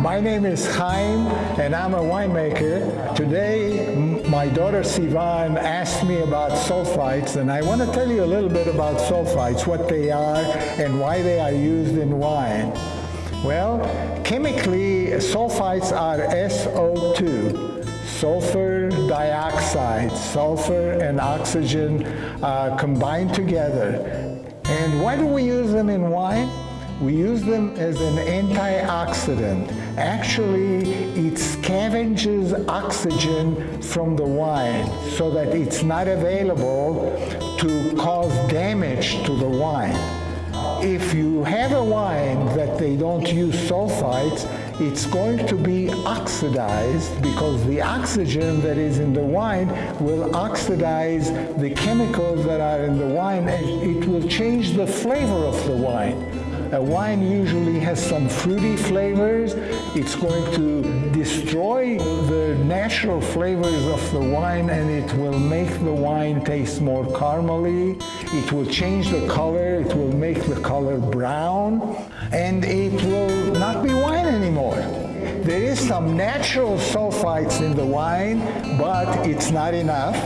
My name is Chaim, and I'm a winemaker. Today, my daughter Sivan asked me about sulfites, and I want to tell you a little bit about sulfites, what they are, and why they are used in wine. Well, chemically, sulfites are SO2, sulfur dioxide, sulfur and oxygen uh, combined together. And why do we use them in wine? We use them as an antioxidant. Actually, it scavenges oxygen from the wine so that it's not available to cause damage to the wine. If you have a wine that they don't use sulfites, it's going to be oxidized because the oxygen that is in the wine will oxidize the chemicals that are in the wine and it will change the flavor of the wine. A wine usually has some fruity flavors. It's going to destroy the natural flavors of the wine and it will make the wine taste more caramely. It will change the color. It will make the color brown and it will There is some natural sulfites in the wine, but it's not enough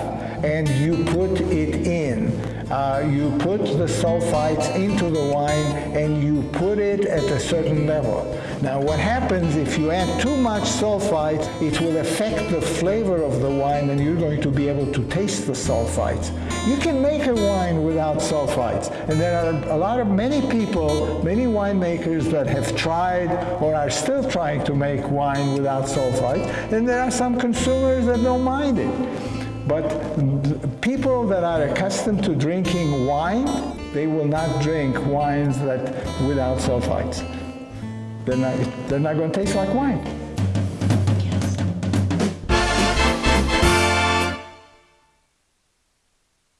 and you put it in uh, you put the sulfites into the wine and you put it at a certain level. Now what happens if you add too much sulfites, it will affect the flavor of the wine and you're going to be able to taste the sulfites. You can make a wine without sulfites and there are a lot of many people, many winemakers that have tried or are still trying to make wine without sulfites and there are some consumers that don't mind it. But people that are accustomed to drinking wine, they will not drink wines that without sulfites. They're not, they're not going to taste like wine.